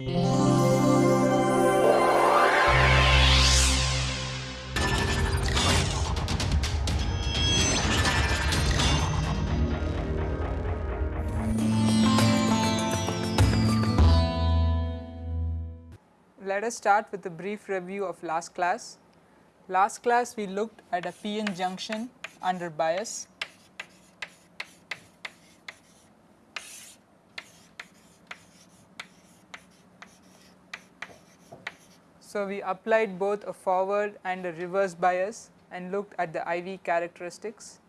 Let us start with a brief review of last class. Last class we looked at a PN junction under bias. So, we applied both a forward and a reverse bias and looked at the IV characteristics.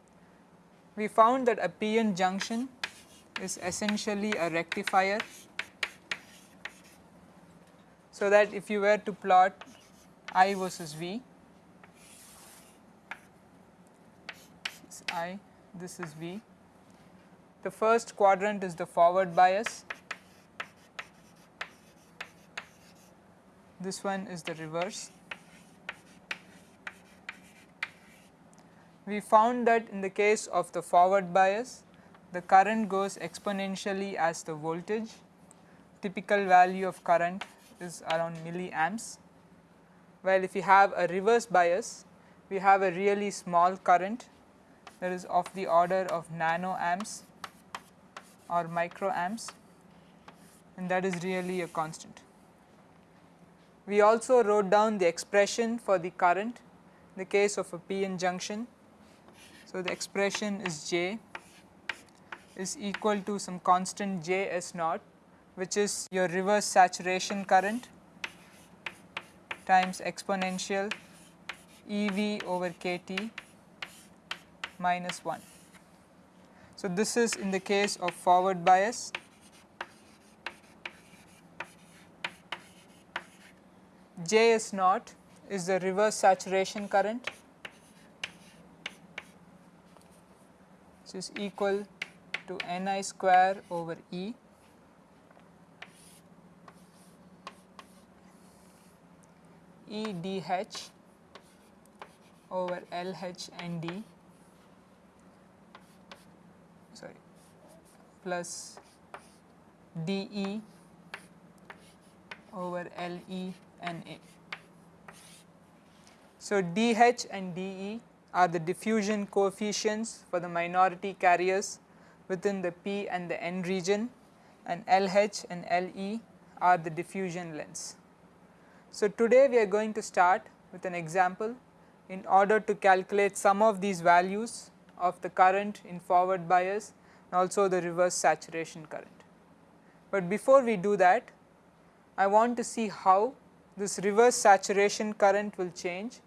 We found that a PN junction is essentially a rectifier so that if you were to plot I versus V, this is I, this is V. The first quadrant is the forward bias, this one is the reverse. We found that in the case of the forward bias, the current goes exponentially as the voltage, typical value of current is around milliamps, while if you have a reverse bias, we have a really small current that is of the order of nano amps or microamps and that is really a constant. We also wrote down the expression for the current in the case of a p-n junction. So, the expression is J is equal to some constant J S naught which is your reverse saturation current times exponential EV over KT minus 1. So, this is in the case of forward bias. Js naught is the reverse saturation current. Which is equal to Ni square over E. E d h over L h n d. Sorry. Plus d E over L E n A. So, d h and d E are the diffusion coefficients for the minority carriers within the P and the N region and L h and L E are the diffusion lengths. So, today we are going to start with an example in order to calculate some of these values of the current in forward bias and also the reverse saturation current. But before we do that, I want to see how this reverse saturation current will change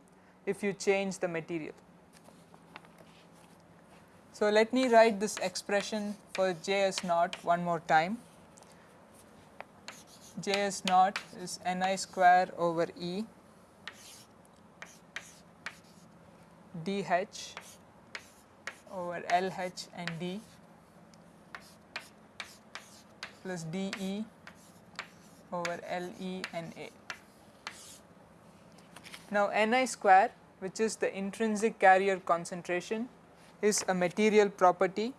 if you change the material. So, let me write this expression for J s naught one more time. J s naught is Ni square over E d h over LH and D plus dE over LE and A. Now, Ni square which is the intrinsic carrier concentration is a material property.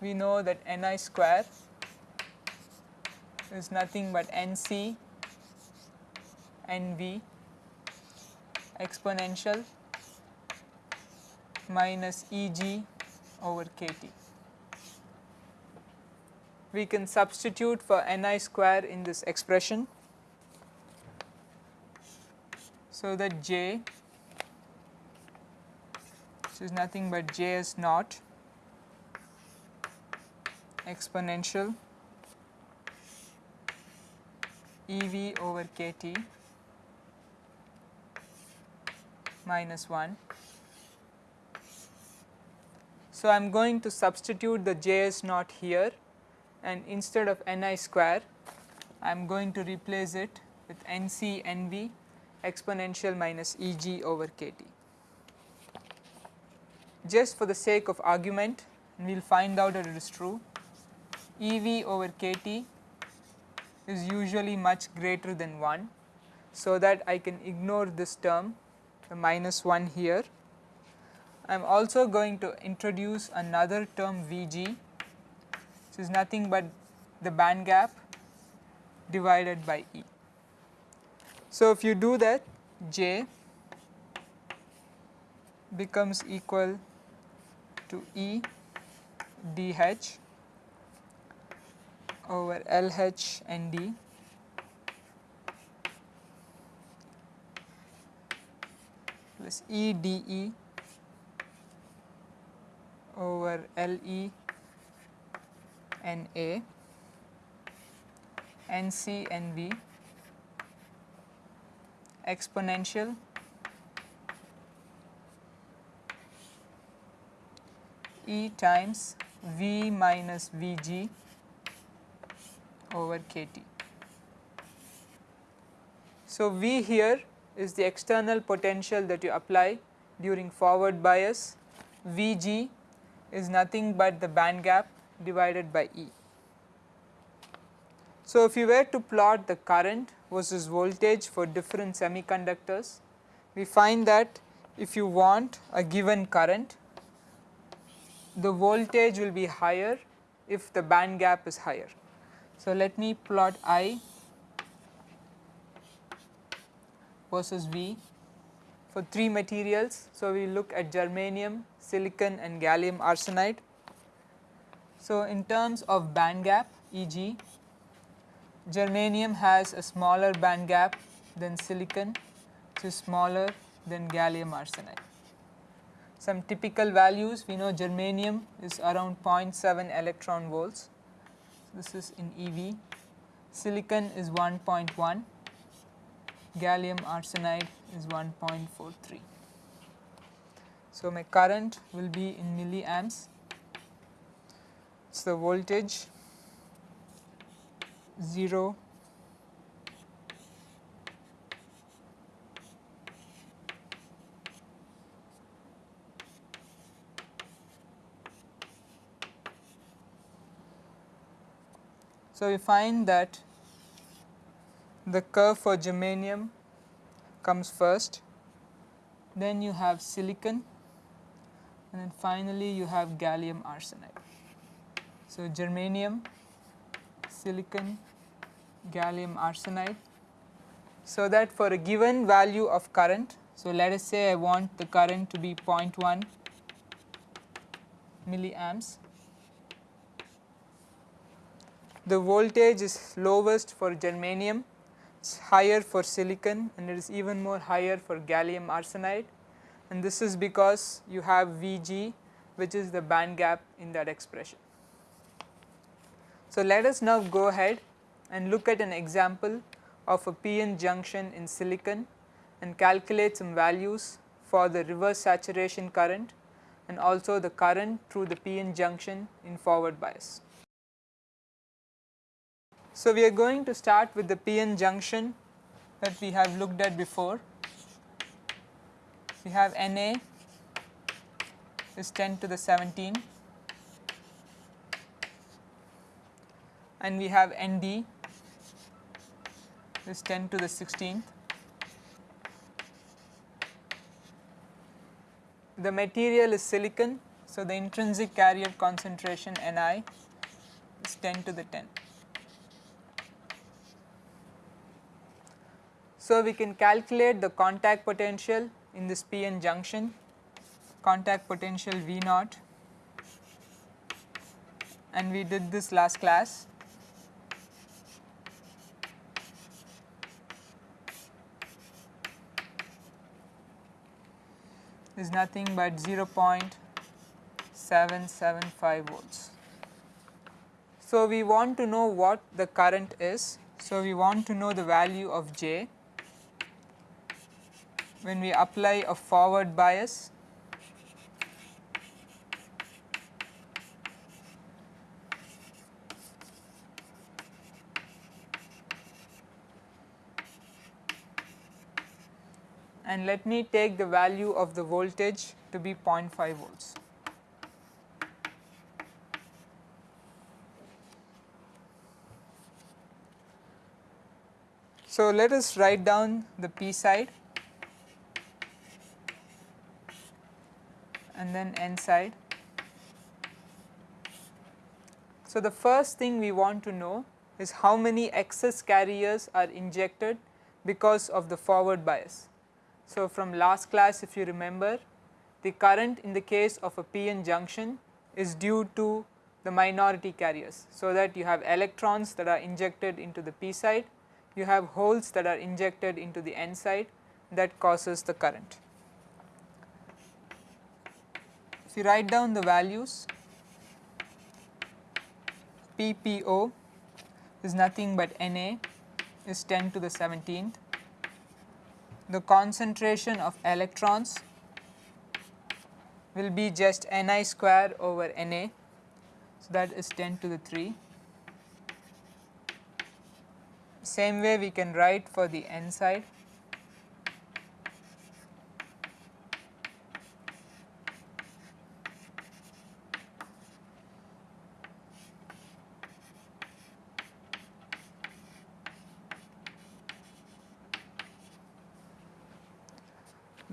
We know that Ni square is nothing but NC NV exponential minus Eg over kT. We can substitute for Ni square in this expression. So, that J which is nothing but J s naught exponential EV over KT minus 1. So, I am going to substitute the Js naught here and instead of Ni square I am going to replace it with Nc Nv exponential minus Eg over Kt. Just for the sake of argument we will find out that it is true Ev over Kt is usually much greater than 1. So, that I can ignore this term the minus 1 here. I am also going to introduce another term Vg which is nothing but the band gap divided by E. So, if you do that J becomes equal to E dH over LH and D. Plus E dE over LE and A NC and V exponential E times V minus Vg over kT. So, V here is the external potential that you apply during forward bias, Vg is nothing but the band gap divided by E. So, if you were to plot the current versus voltage for different semiconductors, we find that if you want a given current, the voltage will be higher if the band gap is higher. So, let me plot I versus V for 3 materials. So, we look at germanium, silicon and gallium arsenide. So, in terms of band gap Eg germanium has a smaller band gap than silicon is smaller than gallium arsenide. Some typical values we know germanium is around 0.7 electron volts, this is in EV, silicon is 1.1, gallium arsenide is 1.43. So, my current will be in milliamps, is the voltage 0 So, we find that the curve for germanium comes first, then you have silicon. And then finally you have gallium arsenide. So, germanium, silicon, gallium arsenide. So, that for a given value of current, so let us say I want the current to be 0.1 milliamps the voltage is lowest for germanium, it is higher for silicon and it is even more higher for gallium arsenide and this is because you have Vg which is the band gap in that expression. So, let us now go ahead and look at an example of a PN junction in silicon and calculate some values for the reverse saturation current and also the current through the PN junction in forward bias. So, we are going to start with the PN junction that we have looked at before. We have Na is 10 to the 17 and we have Nd is 10 to the 16th. The material is silicon, so the intrinsic carrier concentration Ni is 10 to the 10. So, we can calculate the contact potential in this PN junction, contact potential V naught and we did this last class. Is nothing but 0.775 volts. So, we want to know what the current is. So, we want to know the value of J when we apply a forward bias and let me take the value of the voltage to be 0.5 volts. So, let us write down the P side and then n side. So, the first thing we want to know is how many excess carriers are injected because of the forward bias. So, from last class if you remember the current in the case of a p-n junction is due to the minority carriers. So, that you have electrons that are injected into the p side, you have holes that are injected into the n side that causes the current. If you write down the values PPO is nothing but Na is 10 to the 17th. The concentration of electrons will be just Ni square over Na, so that is 10 to the 3. Same way we can write for the n side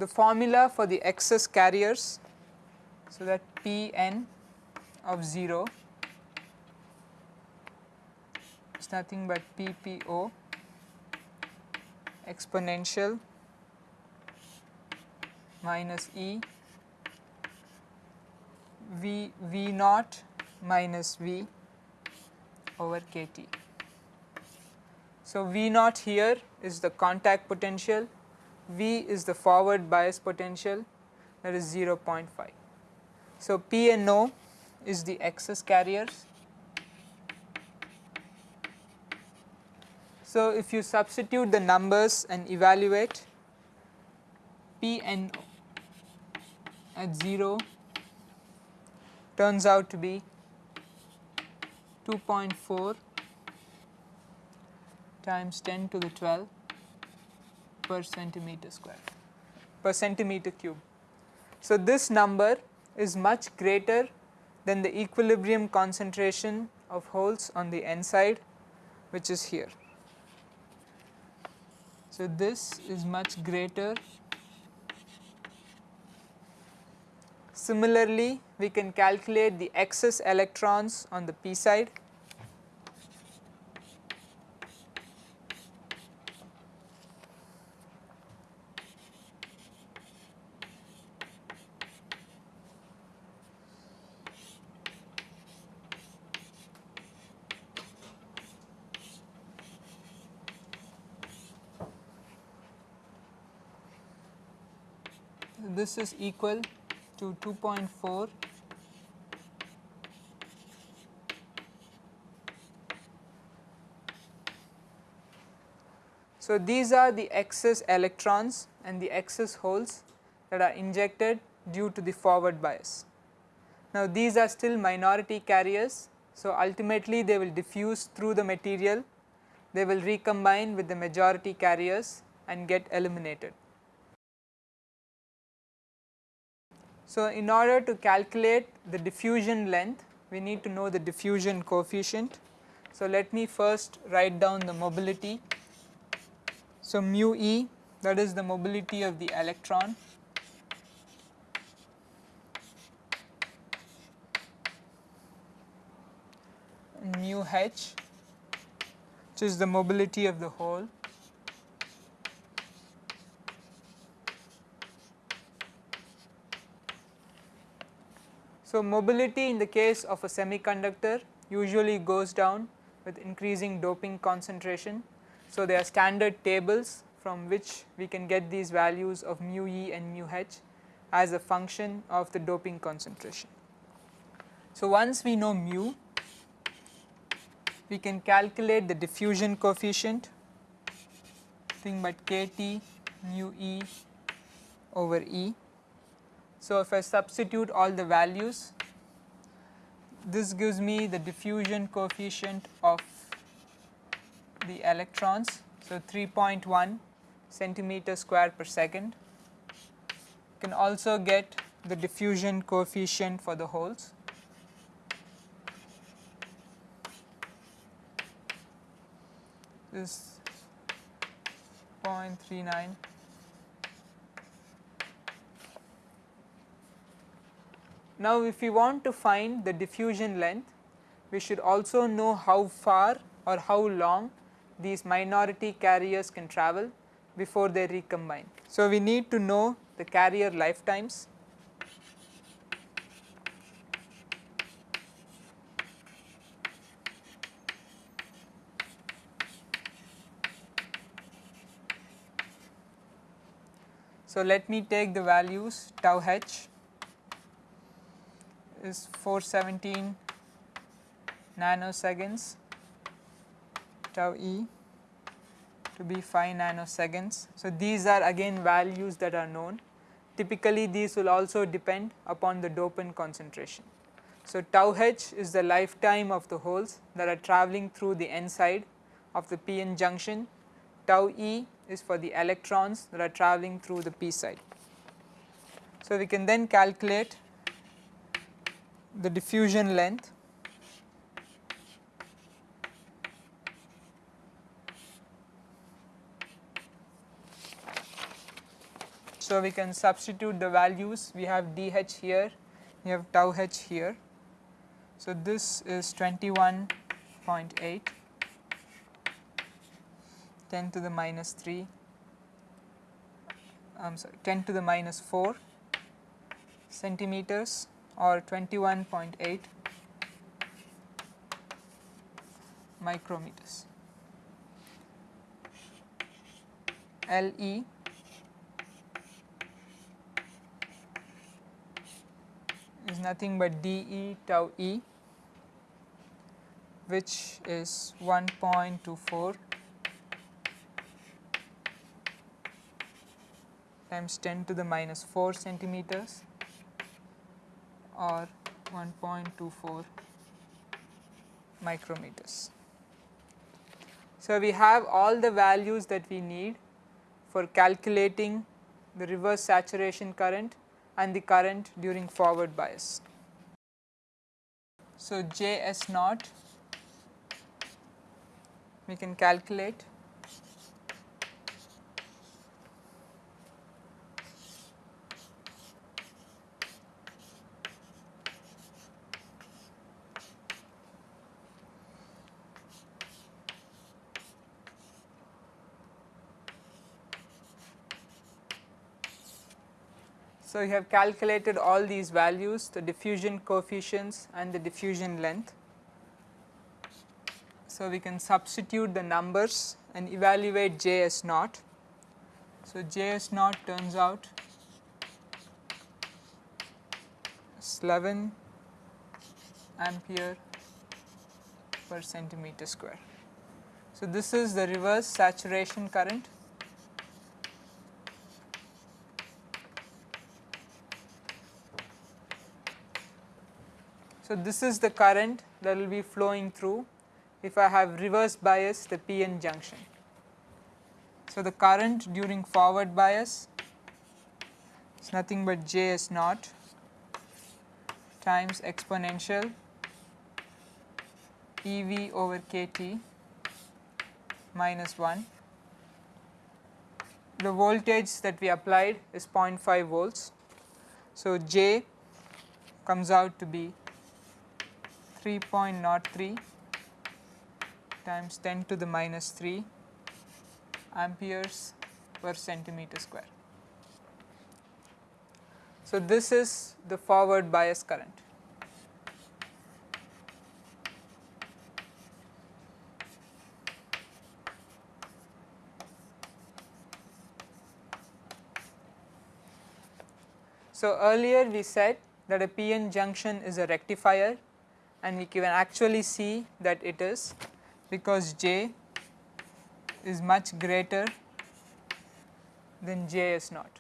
the formula for the excess carriers. So, that P n of 0 is nothing but P P O exponential minus E V V naught minus V over K T. So, V naught here is the contact potential V is the forward bias potential that is 0.5. So, P and O is the excess carriers. So, if you substitute the numbers and evaluate P and O at 0 turns out to be 2.4 times 10 to the 12 per centimeter square per centimeter cube. So, this number is much greater than the equilibrium concentration of holes on the n side which is here. So, this is much greater. Similarly, we can calculate the excess electrons on the p side this is equal to 2.4 So, these are the excess electrons and the excess holes that are injected due to the forward bias. Now, these are still minority carriers. So, ultimately they will diffuse through the material, they will recombine with the majority carriers and get eliminated. So, in order to calculate the diffusion length, we need to know the diffusion coefficient. So, let me first write down the mobility. So, mu e that is the mobility of the electron mu h which is the mobility of the hole So, mobility in the case of a semiconductor usually goes down with increasing doping concentration. So, there are standard tables from which we can get these values of mu e and mu h as a function of the doping concentration. So, once we know mu, we can calculate the diffusion coefficient nothing but k t mu e over e so, if I substitute all the values, this gives me the diffusion coefficient of the electrons. So, 3.1 centimeter square per second. You can also get the diffusion coefficient for the holes. This 0.39 Now, if we want to find the diffusion length, we should also know how far or how long these minority carriers can travel before they recombine. So, we need to know the carrier lifetimes So, let me take the values tau h is 417 nanoseconds, tau e to be 5 nanoseconds. So, these are again values that are known. Typically, these will also depend upon the dopant concentration. So, tau h is the lifetime of the holes that are traveling through the n side of the p-n junction, tau e is for the electrons that are traveling through the p side. So, we can then calculate the diffusion length. So, we can substitute the values. We have dh here, we have tau h here. So, this is 21.8 10 to the minus 3 I am sorry 10 to the minus 4 centimeters or 21.8 micrometers. LE is nothing but dE tau E which is 1.24 times 10 to the minus 4 centimeters or 1.24 micrometers. So, we have all the values that we need for calculating the reverse saturation current and the current during forward bias. So, J S naught we can calculate So, you have calculated all these values the diffusion coefficients and the diffusion length. So, we can substitute the numbers and evaluate J S naught. So, J S naught turns out 11 ampere per centimeter square. So, this is the reverse saturation current So, this is the current that will be flowing through if I have reverse bias the PN junction. So, the current during forward bias is nothing but J S naught times exponential E V over k T minus 1. The voltage that we applied is 0.5 volts. So, J comes out to be 3.03 times 10 to the minus 3 amperes per centimeter square. So, this is the forward bias current. So, earlier we said that a PN junction is a rectifier and we can actually see that it is because J is much greater than J S naught.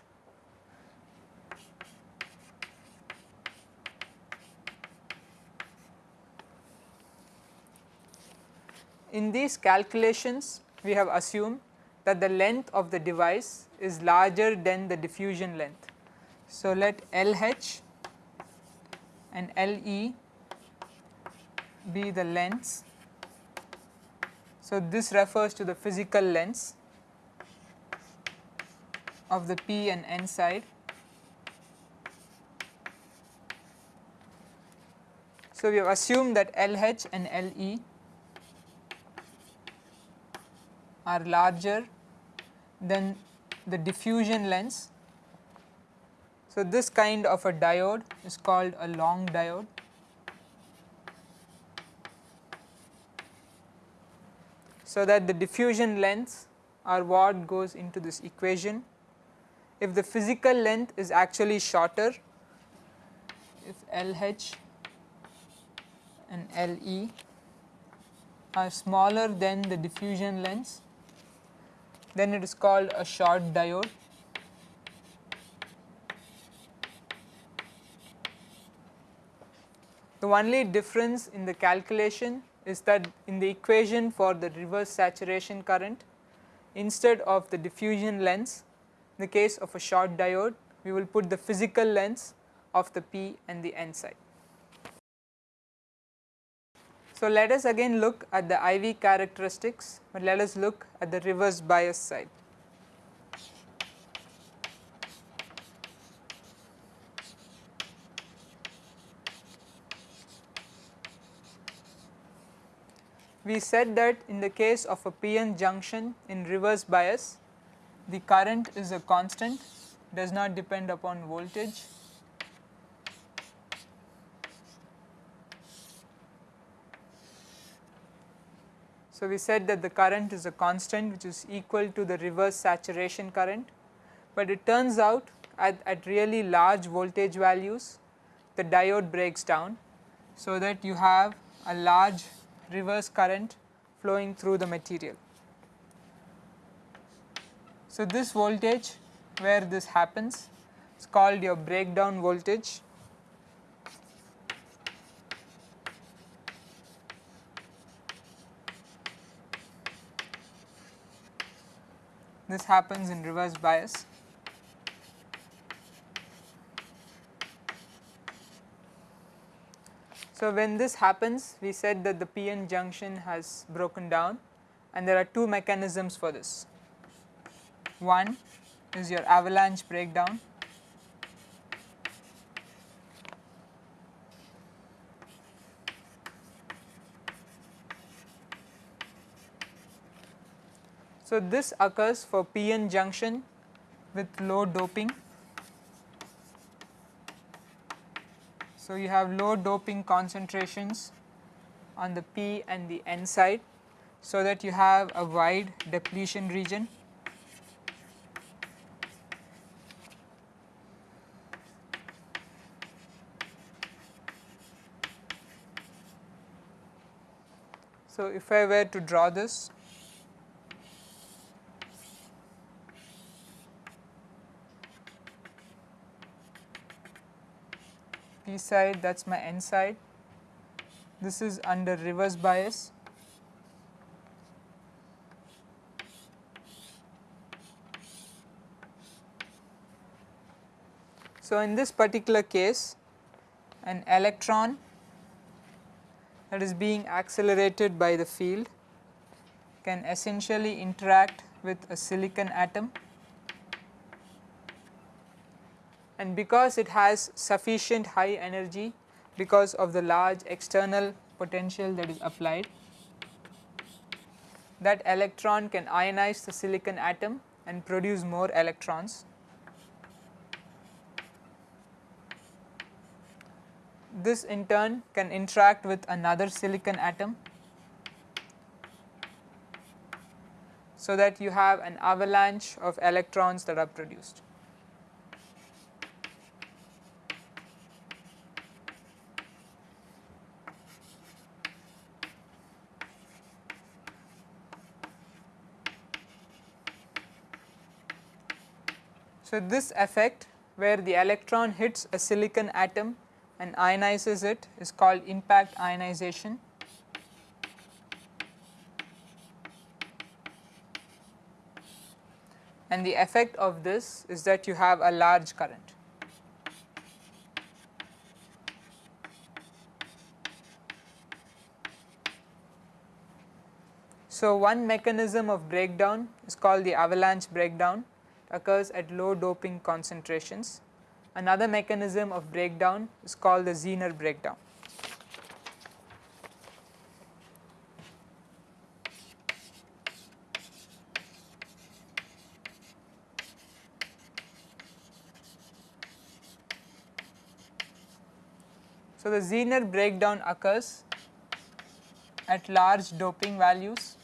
In these calculations we have assumed that the length of the device is larger than the diffusion length. So, let LH and LE be the lengths. So, this refers to the physical lengths of the P and N side. So, we have assumed that LH and LE are larger than the diffusion lengths. So, this kind of a diode is called a long diode. So, that the diffusion lengths are what goes into this equation. If the physical length is actually shorter, if LH and LE are smaller than the diffusion lengths, then it is called a short diode. The only difference in the calculation is that in the equation for the reverse saturation current instead of the diffusion lengths in the case of a short diode we will put the physical lengths of the P and the N side. So, let us again look at the IV characteristics, but let us look at the reverse bias side. We said that in the case of a PN junction in reverse bias, the current is a constant, does not depend upon voltage So, we said that the current is a constant which is equal to the reverse saturation current, but it turns out at, at really large voltage values the diode breaks down. So, that you have a large reverse current flowing through the material. So, this voltage where this happens is called your breakdown voltage this happens in reverse bias. So, when this happens we said that the PN junction has broken down and there are two mechanisms for this. One is your avalanche breakdown So, this occurs for PN junction with low doping. So, you have low doping concentrations on the P and the N side, so that you have a wide depletion region. So, if I were to draw this Side that is my N side. This is under reverse bias. So, in this particular case an electron that is being accelerated by the field can essentially interact with a silicon atom and because it has sufficient high energy because of the large external potential that is applied that electron can ionize the silicon atom and produce more electrons. This in turn can interact with another silicon atom so that you have an avalanche of electrons that are produced. So, this effect where the electron hits a silicon atom and ionizes it is called impact ionization. And the effect of this is that you have a large current. So, one mechanism of breakdown is called the avalanche breakdown occurs at low doping concentrations. Another mechanism of breakdown is called the Zener breakdown. So, the Zener breakdown occurs at large doping values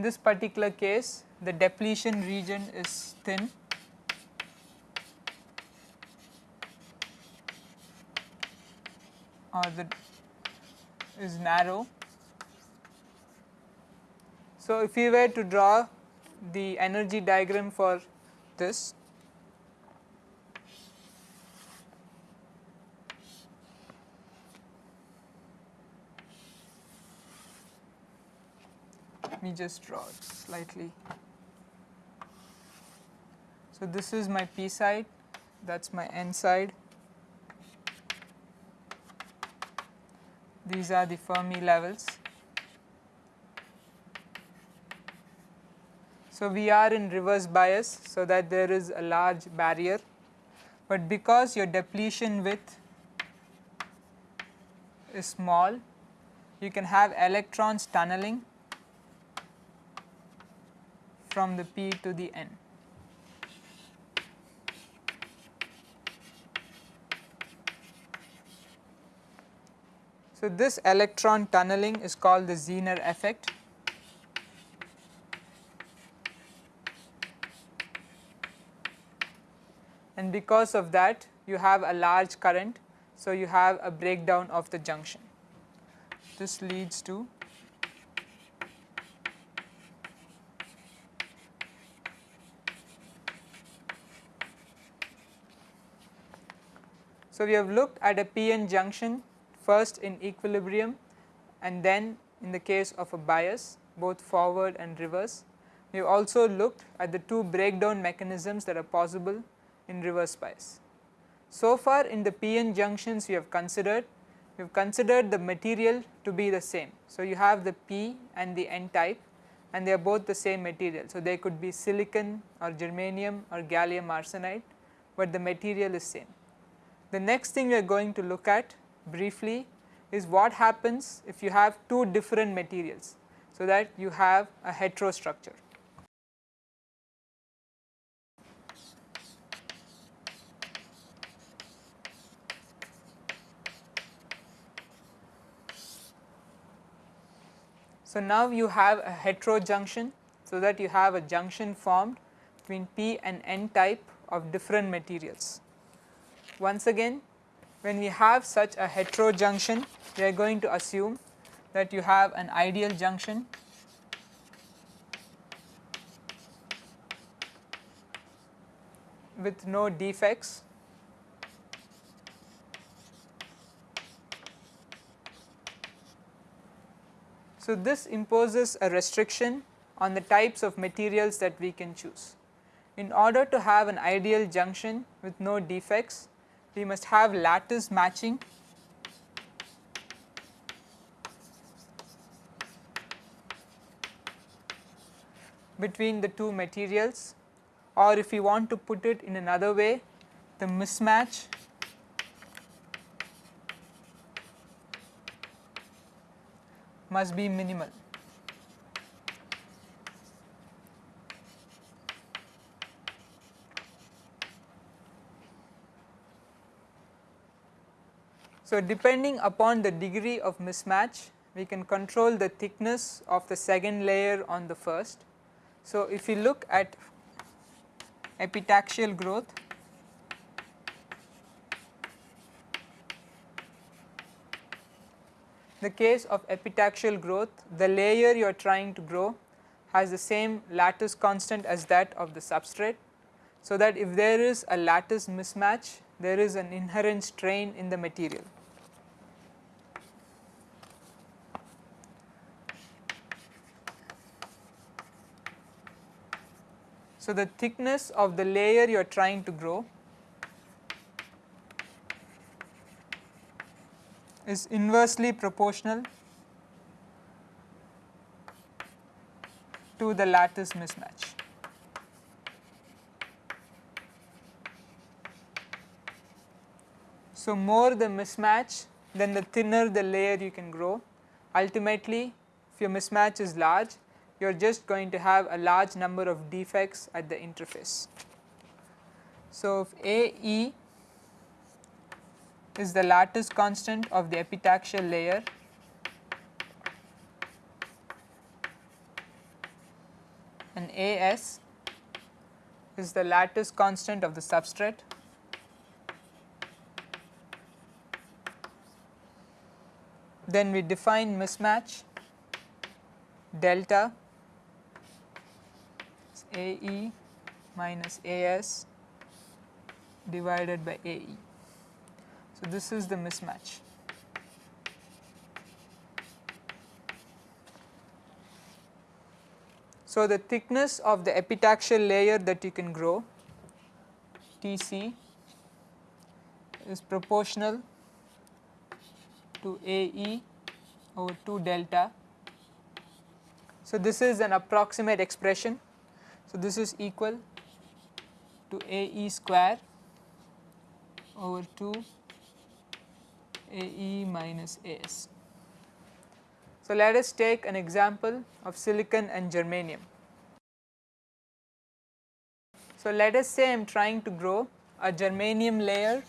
in this particular case the depletion region is thin or the is narrow. So, if we were to draw the energy diagram for this let me just draw it slightly. So, this is my p side that is my n side these are the Fermi levels. So, we are in reverse bias so that there is a large barrier, but because your depletion width is small you can have electrons tunneling from the p to the n. So, this electron tunneling is called the Zener effect. And because of that you have a large current, so you have a breakdown of the junction. This leads to So, we have looked at a PN junction first in equilibrium and then in the case of a bias both forward and reverse. We have also looked at the two breakdown mechanisms that are possible in reverse bias. So far in the PN junctions we have considered, we have considered the material to be the same. So you have the P and the N type and they are both the same material. So they could be silicon or germanium or gallium arsenide, but the material is same. The next thing we are going to look at briefly is what happens if you have two different materials, so that you have a heterostructure. So, now you have a heterojunction, so that you have a junction formed between p and n type of different materials. Once again when we have such a heterojunction we are going to assume that you have an ideal junction with no defects So, this imposes a restriction on the types of materials that we can choose. In order to have an ideal junction with no defects, we must have lattice matching. Between the two materials. Or if we want to put it in another way the mismatch. Must be minimal. So, depending upon the degree of mismatch we can control the thickness of the second layer on the first. So, if you look at epitaxial growth the case of epitaxial growth the layer you are trying to grow has the same lattice constant as that of the substrate. So, that if there is a lattice mismatch there is an inherent strain in the material. So, the thickness of the layer you are trying to grow is inversely proportional to the lattice mismatch. So, more the mismatch then the thinner the layer you can grow. Ultimately if your mismatch is large you are just going to have a large number of defects at the interface. So, if AE is the lattice constant of the epitaxial layer and AS is the lattice constant of the substrate then we define mismatch delta AE minus AS divided by AE. So, this is the mismatch. So, the thickness of the epitaxial layer that you can grow Tc is proportional to AE over 2 delta. So, this is an approximate expression. So, this is equal to AE square over 2 AE minus AS. So, let us take an example of silicon and germanium. So, let us say I am trying to grow a germanium layer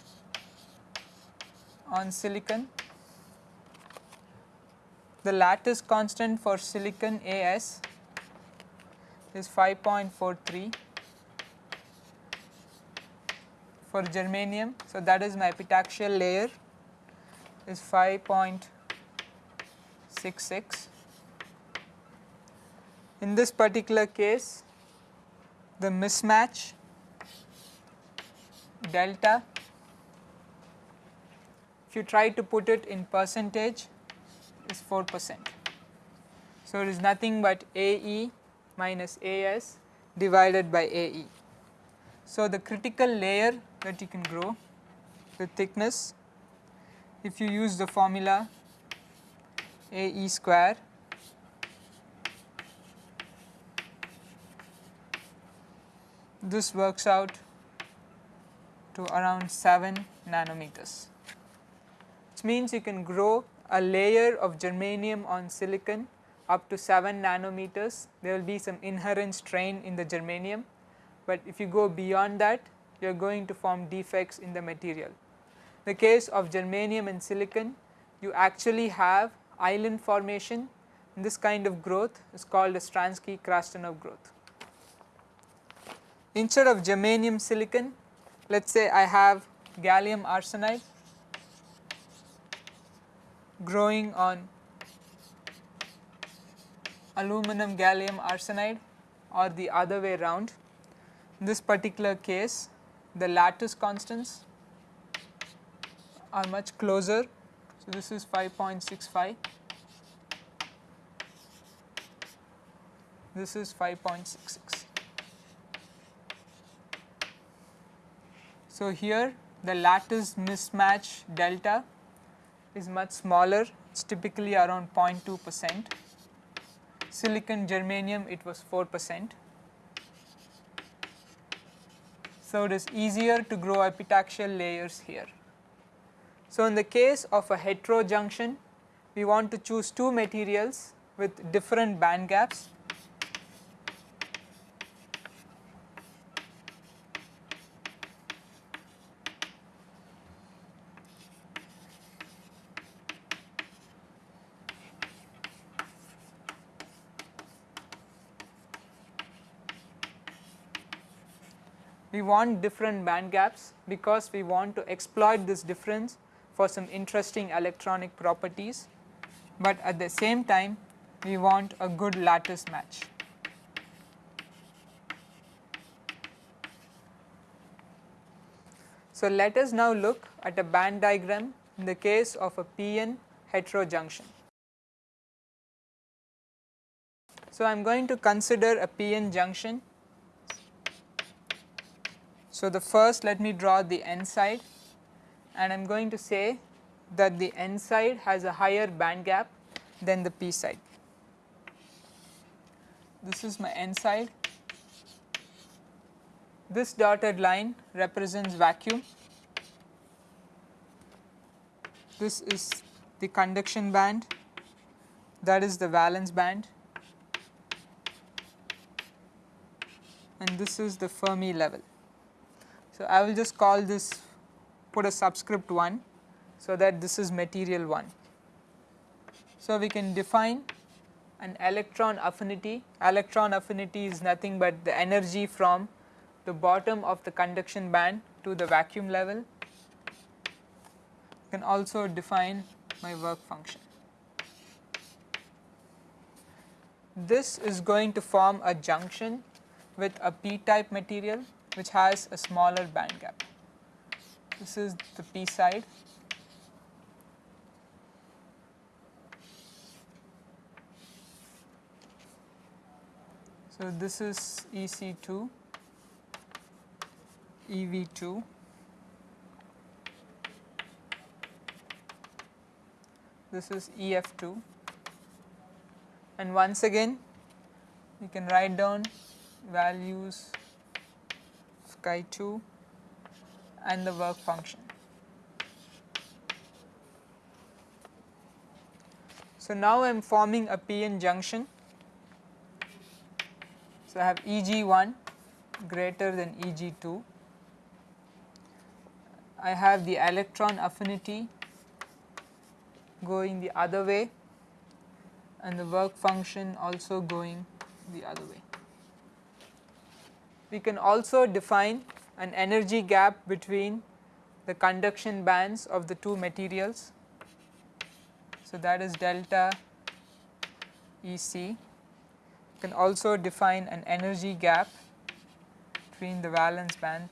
on silicon. The lattice constant for silicon AS is 5.43 for germanium. So, that is my epitaxial layer is 5.66. In this particular case, the mismatch delta, if you try to put it in percentage is 4 percent. So, it is nothing but AE minus AS divided by AE. So, the critical layer that you can grow the thickness if you use the formula AE square this works out to around 7 nanometers which means you can grow a layer of germanium on silicon up to 7 nanometers there will be some inherent strain in the germanium but if you go beyond that you are going to form defects in the material. The case of germanium and silicon you actually have island formation and this kind of growth is called a Stranski-Krastanov growth. Instead of germanium silicon let us say I have gallium arsenide growing on aluminum gallium arsenide or the other way around. In this particular case the lattice constants are much closer. So, this is 5.65, this is 5.66. So, here the lattice mismatch delta is much smaller, it is typically around 0.2 percent. Silicon germanium it was 4 percent. So, it is easier to grow epitaxial layers here. So, in the case of a heterojunction we want to choose two materials with different band gaps we want different band gaps because we want to exploit this difference for some interesting electronic properties, but at the same time we want a good lattice match. So, let us now look at a band diagram in the case of a PN heterojunction. So, I am going to consider a PN junction so, the first let me draw the n side and I am going to say that the n side has a higher band gap than the p side. This is my n side. This dotted line represents vacuum. This is the conduction band that is the valence band and this is the Fermi level. So, I will just call this put a subscript 1 so that this is material 1. So, we can define an electron affinity, electron affinity is nothing but the energy from the bottom of the conduction band to the vacuum level. You can also define my work function. This is going to form a junction with a p-type material which has a smaller band gap. This is the p side. So, this is EC2, EV2, this is EF2 and once again you can write down values chi 2 and the work function. So, now I am forming a p-n junction so, I have Eg1 greater than Eg2, I have the electron affinity going the other way and the work function also going the other way. We can also define an energy gap between the conduction bands of the two materials. So, that is delta EC can also define an energy gap between the valence band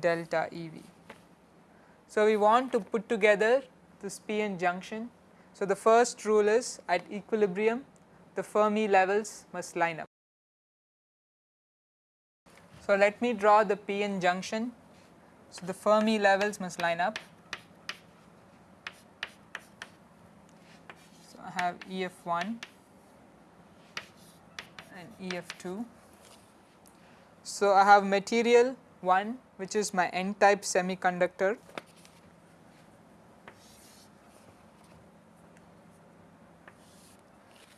delta EV. So, we want to put together this p-n junction. So, the first rule is at equilibrium the Fermi levels must line up. So, let me draw the p-n junction. So, the Fermi levels must line up. So, I have EF1 and EF2. So, I have material 1 which is my n type semiconductor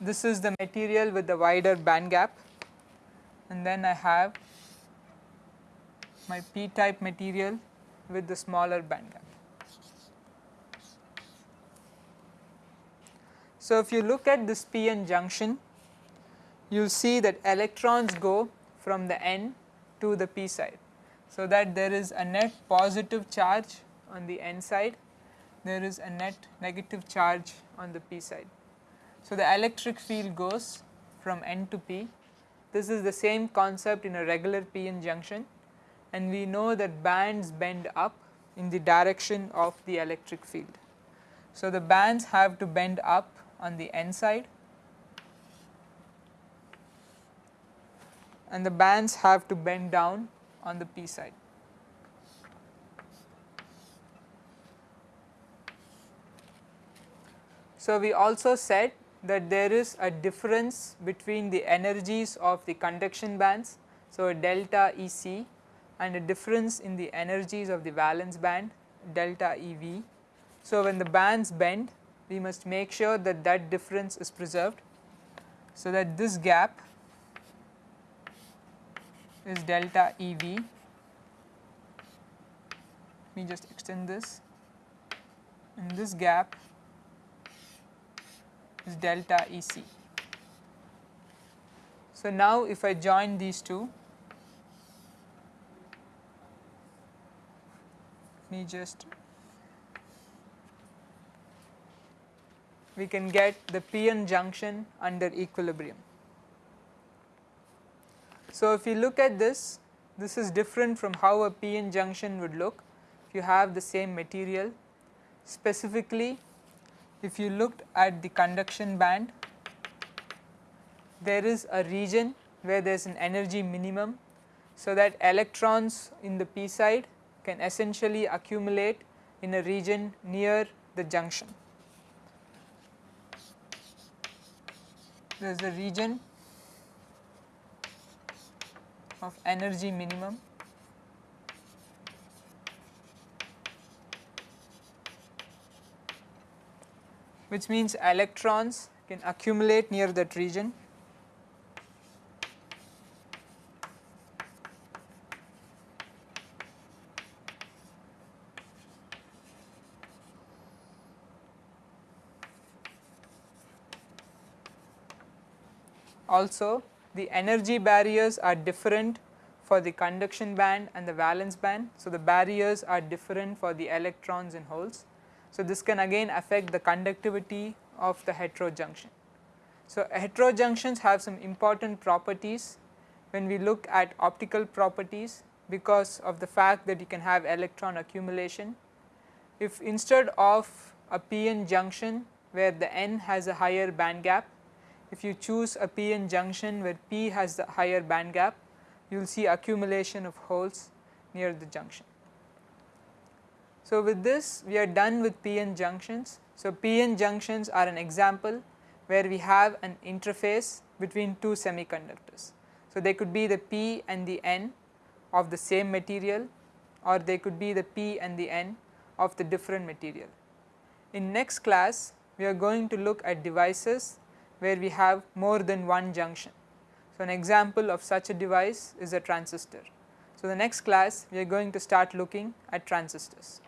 this is the material with the wider band gap and then I have my p type material with the smaller band gap. So, if you look at this p-n junction you will see that electrons go from the n to the p side. So, that there is a net positive charge on the n side, there is a net negative charge on the p side. So, the electric field goes from n to p. This is the same concept in a regular p-n junction and we know that bands bend up in the direction of the electric field. So, the bands have to bend up on the n side and the bands have to bend down on the p side. So, we also said that there is a difference between the energies of the conduction bands. So, delta E c and a difference in the energies of the valence band delta E v. So, when the bands bend we must make sure that that difference is preserved. So, that this gap is delta E v. Let me just extend this and this gap is delta E c. So, now if I join these two, me just we can get the p-n junction under equilibrium. So, if you look at this, this is different from how a p-n junction would look if you have the same material. Specifically, if you looked at the conduction band, there is a region where there is an energy minimum. So, that electrons in the p side can essentially accumulate in a region near the junction. There is a region of energy minimum which means electrons can accumulate near that region also the energy barriers are different for the conduction band and the valence band. So, the barriers are different for the electrons in holes. So, this can again affect the conductivity of the heterojunction. So, heterojunctions have some important properties when we look at optical properties because of the fact that you can have electron accumulation. If instead of a p-n junction where the n has a higher band gap, if you choose a p-n junction where p has the higher band gap, you will see accumulation of holes near the junction. So, with this we are done with p-n junctions. So, p-n junctions are an example where we have an interface between two semiconductors. So, they could be the p and the n of the same material or they could be the p and the n of the different material. In next class we are going to look at devices where we have more than one junction. So, an example of such a device is a transistor. So, the next class we are going to start looking at transistors.